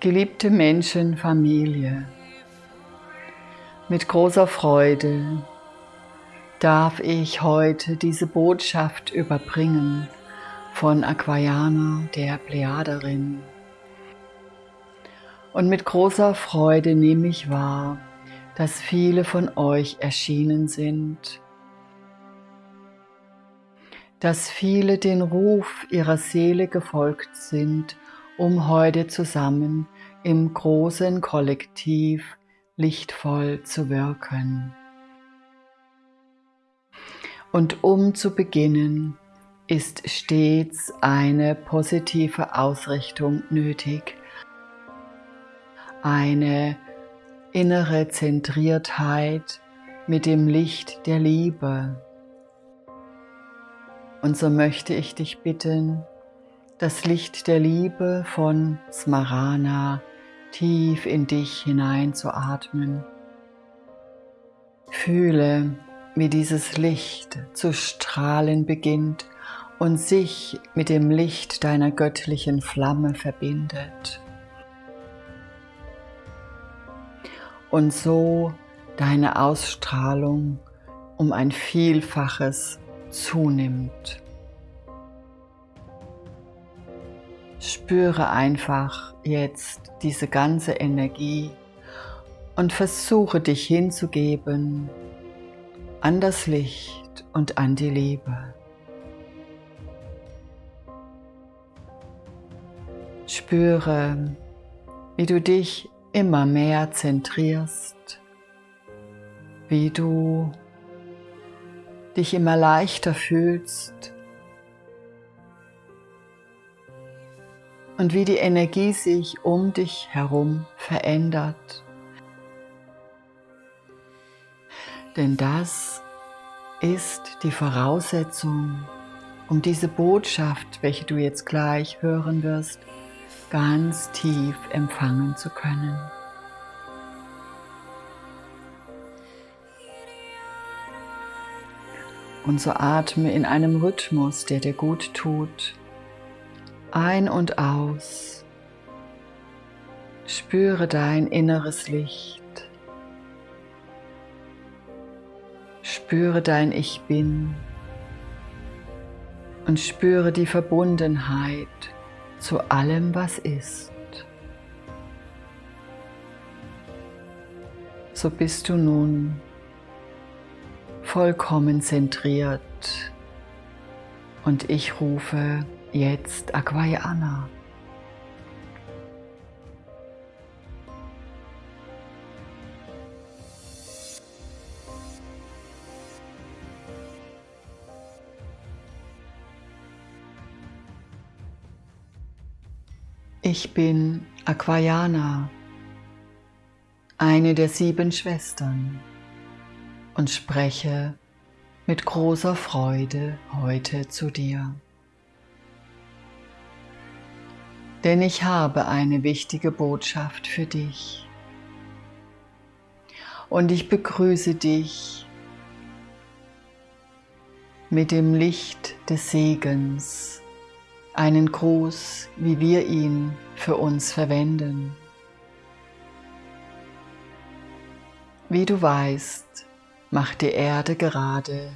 Geliebte Menschen, Familie, mit großer Freude darf ich heute diese Botschaft überbringen von Aquayana, der Plejaderin. Und mit großer Freude nehme ich wahr, dass viele von euch erschienen sind, dass viele den Ruf ihrer Seele gefolgt sind um heute zusammen im großen Kollektiv lichtvoll zu wirken. Und um zu beginnen, ist stets eine positive Ausrichtung nötig, eine innere Zentriertheit mit dem Licht der Liebe. Und so möchte ich dich bitten, das Licht der Liebe von Smarana tief in dich hinein zu atmen. Fühle, wie dieses Licht zu strahlen beginnt und sich mit dem Licht deiner göttlichen Flamme verbindet. Und so deine Ausstrahlung um ein Vielfaches zunimmt. Spüre einfach jetzt diese ganze Energie und versuche dich hinzugeben an das Licht und an die Liebe. Spüre, wie du dich immer mehr zentrierst, wie du dich immer leichter fühlst und wie die Energie sich um dich herum verändert. Denn das ist die Voraussetzung, um diese Botschaft, welche du jetzt gleich hören wirst, ganz tief empfangen zu können. Und so atme in einem Rhythmus, der dir gut tut, ein und aus. Spüre dein inneres Licht. Spüre dein Ich Bin und spüre die Verbundenheit zu allem, was ist. So bist du nun vollkommen zentriert und ich rufe Jetzt Aquayana. Ich bin Aquayana, eine der sieben Schwestern und spreche mit großer Freude heute zu dir. Denn ich habe eine wichtige Botschaft für dich. Und ich begrüße dich mit dem Licht des Segens, einen Gruß, wie wir ihn für uns verwenden. Wie du weißt, macht die Erde gerade,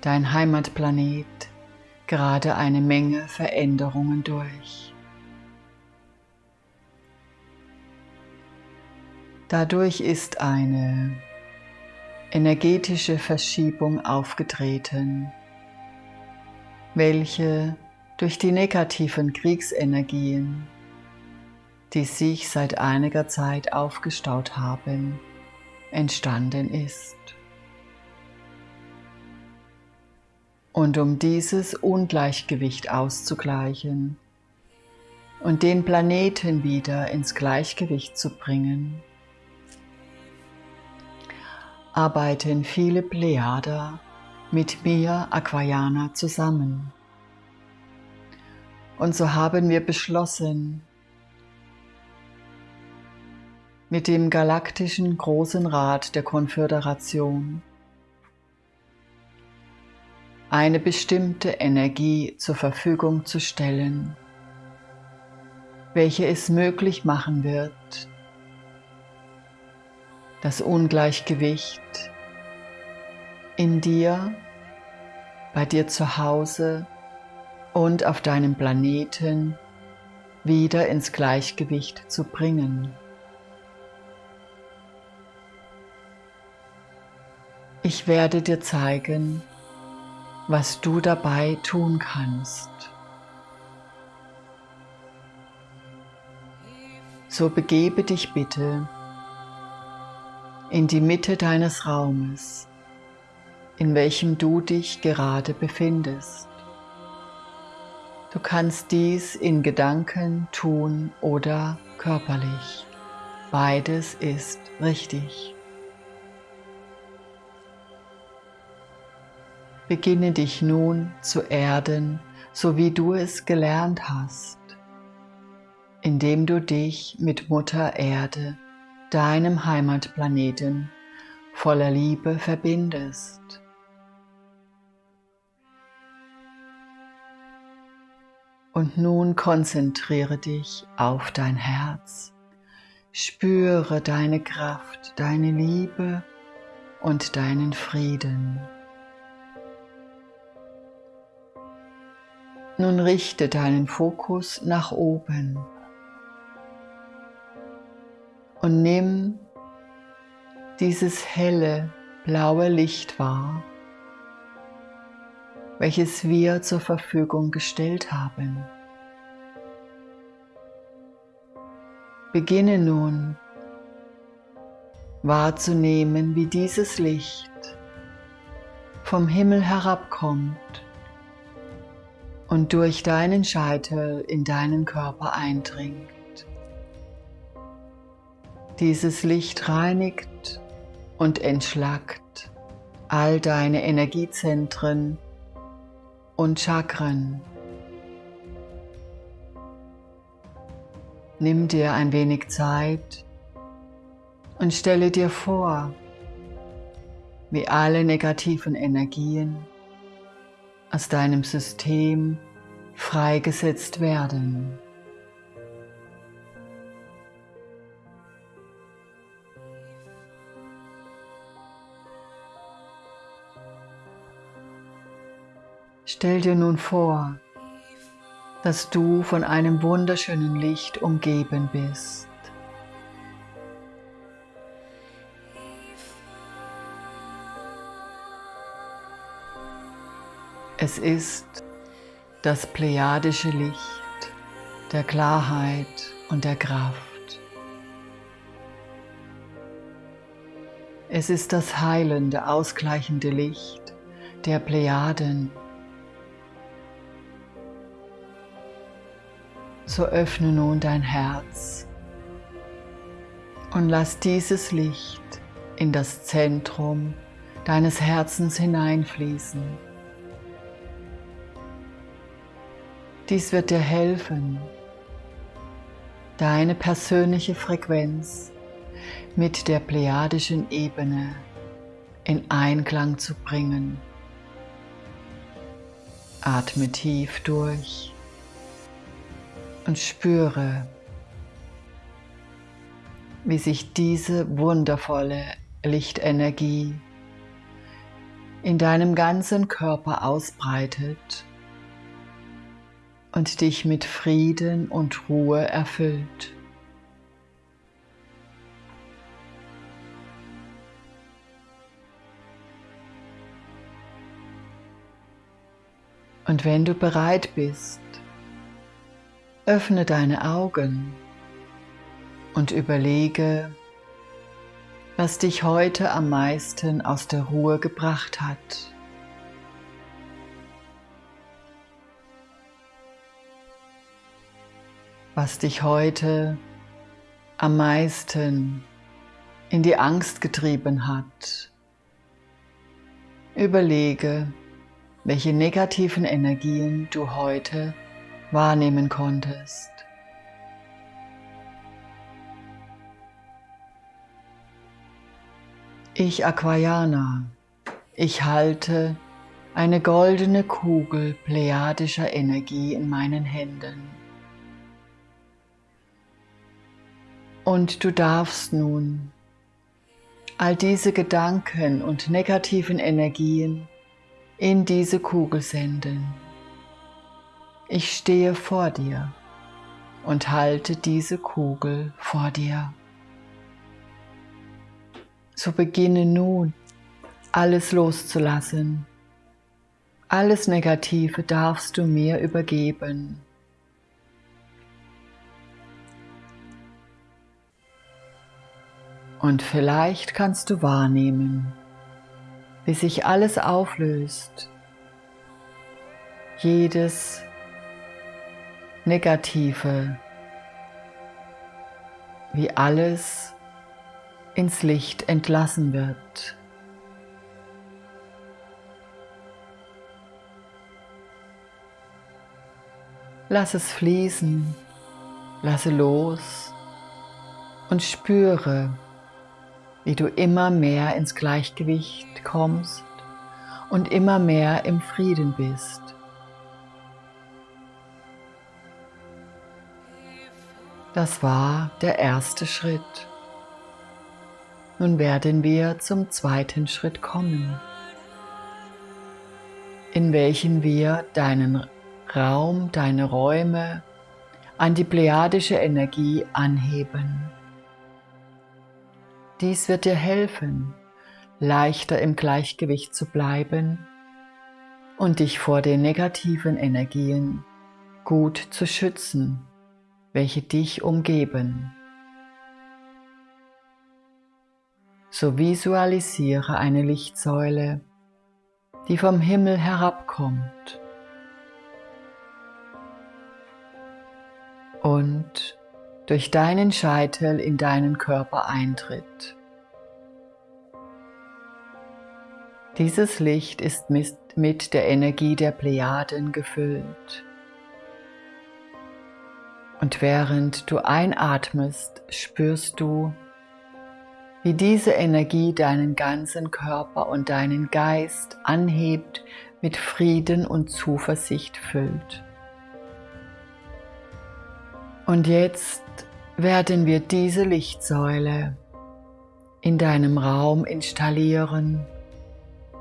dein Heimatplanet, gerade eine Menge Veränderungen durch. Dadurch ist eine energetische Verschiebung aufgetreten, welche durch die negativen Kriegsenergien, die sich seit einiger Zeit aufgestaut haben, entstanden ist. Und um dieses Ungleichgewicht auszugleichen und den Planeten wieder ins Gleichgewicht zu bringen, arbeiten viele Plejader mit mir Aquayana zusammen. Und so haben wir beschlossen, mit dem Galaktischen Großen Rat der Konföderation eine bestimmte Energie zur Verfügung zu stellen, welche es möglich machen wird, das Ungleichgewicht in dir, bei dir zu Hause und auf deinem Planeten wieder ins Gleichgewicht zu bringen. Ich werde dir zeigen, was du dabei tun kannst. So begebe dich bitte in die Mitte deines Raumes, in welchem du dich gerade befindest. Du kannst dies in Gedanken tun oder körperlich. Beides ist richtig. Beginne dich nun zu erden, so wie du es gelernt hast, indem du dich mit Mutter Erde, deinem Heimatplaneten, voller Liebe verbindest. Und nun konzentriere dich auf dein Herz. Spüre deine Kraft, deine Liebe und deinen Frieden. Nun richte deinen Fokus nach oben und nimm dieses helle blaue Licht wahr, welches wir zur Verfügung gestellt haben. Beginne nun wahrzunehmen, wie dieses Licht vom Himmel herabkommt und durch deinen Scheitel in deinen Körper eindringt. Dieses Licht reinigt und entschlackt all deine Energiezentren und Chakren. Nimm dir ein wenig Zeit und stelle dir vor, wie alle negativen Energien aus deinem System freigesetzt werden. Stell dir nun vor, dass du von einem wunderschönen Licht umgeben bist. Es ist das plejadische Licht der Klarheit und der Kraft. Es ist das heilende, ausgleichende Licht der Plejaden. So öffne nun dein Herz und lass dieses Licht in das Zentrum deines Herzens hineinfließen. Dies wird dir helfen, deine persönliche Frequenz mit der plejadischen Ebene in Einklang zu bringen. Atme tief durch und spüre, wie sich diese wundervolle Lichtenergie in deinem ganzen Körper ausbreitet und dich mit Frieden und Ruhe erfüllt. Und wenn du bereit bist, öffne deine Augen und überlege, was dich heute am meisten aus der Ruhe gebracht hat. was dich heute am meisten in die Angst getrieben hat. Überlege, welche negativen Energien du heute wahrnehmen konntest. Ich Aquayana, ich halte eine goldene Kugel plejadischer Energie in meinen Händen. Und du darfst nun all diese Gedanken und negativen Energien in diese Kugel senden. Ich stehe vor dir und halte diese Kugel vor dir. So beginne nun alles loszulassen. Alles Negative darfst du mir übergeben. Und vielleicht kannst du wahrnehmen, wie sich alles auflöst, jedes Negative, wie alles ins Licht entlassen wird. Lass es fließen, lasse los und spüre, wie du immer mehr ins Gleichgewicht kommst und immer mehr im Frieden bist. Das war der erste Schritt. Nun werden wir zum zweiten Schritt kommen, in welchen wir deinen Raum, deine Räume an die plejadische Energie anheben. Dies wird dir helfen, leichter im Gleichgewicht zu bleiben und dich vor den negativen Energien gut zu schützen, welche dich umgeben. So visualisiere eine Lichtsäule, die vom Himmel herabkommt und durch deinen Scheitel in deinen Körper eintritt. Dieses Licht ist mit der Energie der Plejaden gefüllt. Und während du einatmest, spürst du, wie diese Energie deinen ganzen Körper und deinen Geist anhebt, mit Frieden und Zuversicht füllt. Und jetzt werden wir diese Lichtsäule in deinem Raum installieren,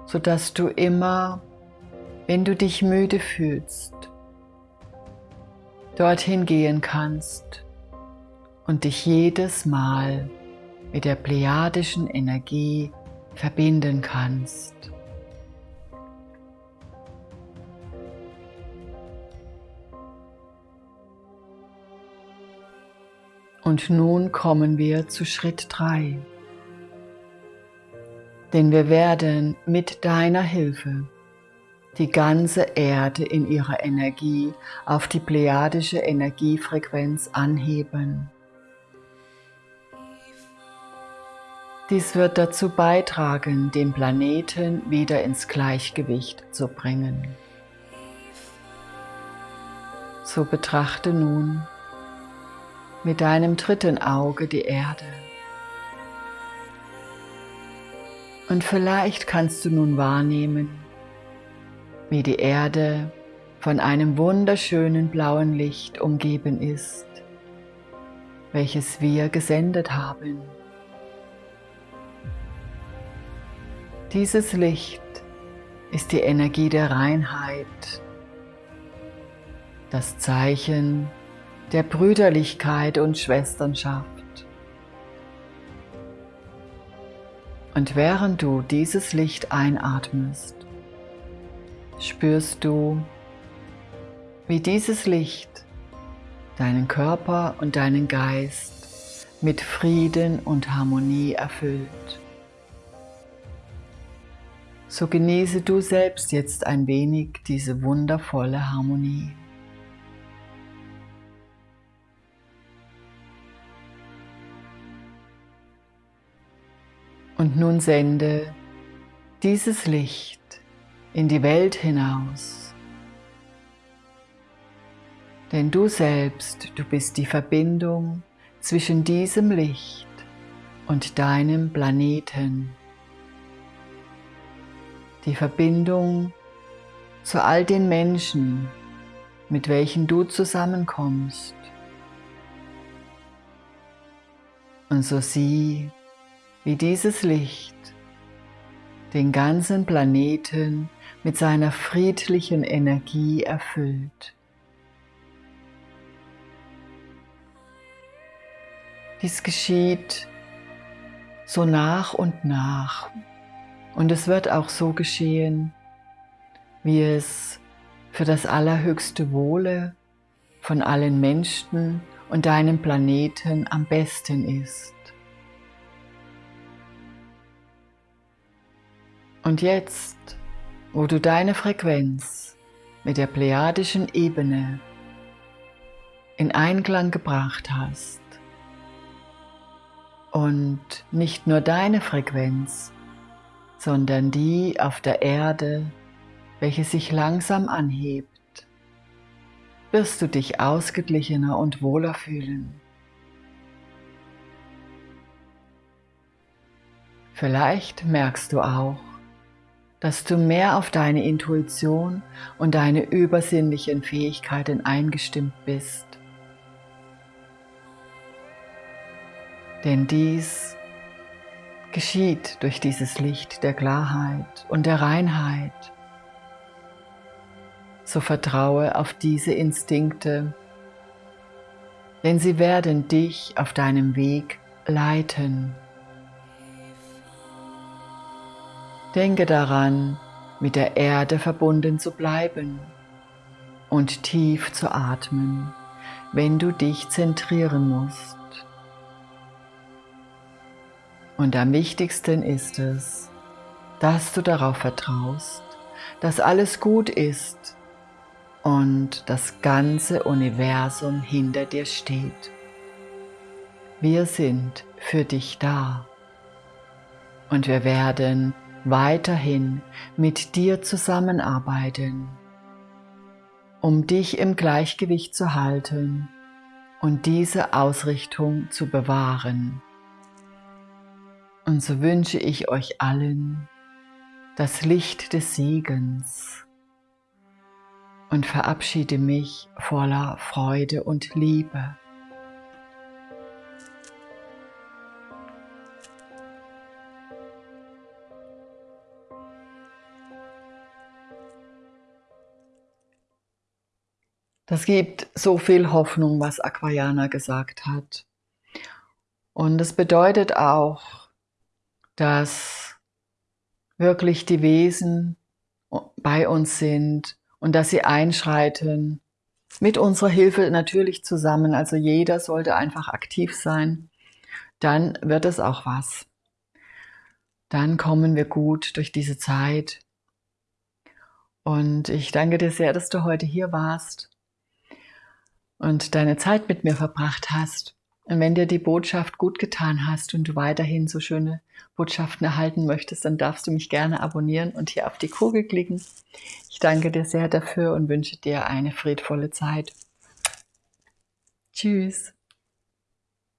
sodass du immer, wenn du dich müde fühlst, dorthin gehen kannst und dich jedes Mal mit der plejadischen Energie verbinden kannst. Und nun kommen wir zu Schritt 3. Denn wir werden mit deiner Hilfe die ganze Erde in ihrer Energie auf die plejadische Energiefrequenz anheben. Dies wird dazu beitragen, den Planeten wieder ins Gleichgewicht zu bringen. So betrachte nun mit deinem dritten Auge die Erde. Und vielleicht kannst du nun wahrnehmen, wie die Erde von einem wunderschönen blauen Licht umgeben ist, welches wir gesendet haben. Dieses Licht ist die Energie der Reinheit, das Zeichen der Brüderlichkeit und Schwesternschaft. Und während du dieses Licht einatmest, spürst du, wie dieses Licht deinen Körper und deinen Geist mit Frieden und Harmonie erfüllt. So genieße du selbst jetzt ein wenig diese wundervolle Harmonie. Und nun sende dieses Licht in die Welt hinaus. Denn du selbst, du bist die Verbindung zwischen diesem Licht und deinem Planeten. Die Verbindung zu all den Menschen, mit welchen du zusammenkommst. Und so sieh, wie dieses Licht den ganzen Planeten mit seiner friedlichen Energie erfüllt. Dies geschieht so nach und nach und es wird auch so geschehen, wie es für das allerhöchste Wohle von allen Menschen und deinem Planeten am besten ist. Und jetzt, wo du deine Frequenz mit der plejadischen Ebene in Einklang gebracht hast und nicht nur deine Frequenz, sondern die auf der Erde, welche sich langsam anhebt, wirst du dich ausgeglichener und wohler fühlen. Vielleicht merkst du auch, dass du mehr auf deine Intuition und deine übersinnlichen Fähigkeiten eingestimmt bist. Denn dies geschieht durch dieses Licht der Klarheit und der Reinheit. So vertraue auf diese Instinkte, denn sie werden dich auf deinem Weg leiten. Denke daran, mit der Erde verbunden zu bleiben und tief zu atmen, wenn du dich zentrieren musst. Und am wichtigsten ist es, dass du darauf vertraust, dass alles gut ist und das ganze Universum hinter dir steht. Wir sind für dich da und wir werden weiterhin mit dir zusammenarbeiten, um dich im Gleichgewicht zu halten und diese Ausrichtung zu bewahren. Und so wünsche ich euch allen das Licht des Segens und verabschiede mich voller Freude und Liebe. Das gibt so viel Hoffnung, was Aquayana gesagt hat. Und es bedeutet auch, dass wirklich die Wesen bei uns sind und dass sie einschreiten, mit unserer Hilfe natürlich zusammen. Also jeder sollte einfach aktiv sein. Dann wird es auch was. Dann kommen wir gut durch diese Zeit. Und ich danke dir sehr, dass du heute hier warst und deine Zeit mit mir verbracht hast. Und wenn dir die Botschaft gut getan hast und du weiterhin so schöne Botschaften erhalten möchtest, dann darfst du mich gerne abonnieren und hier auf die Kugel klicken. Ich danke dir sehr dafür und wünsche dir eine friedvolle Zeit. Tschüss.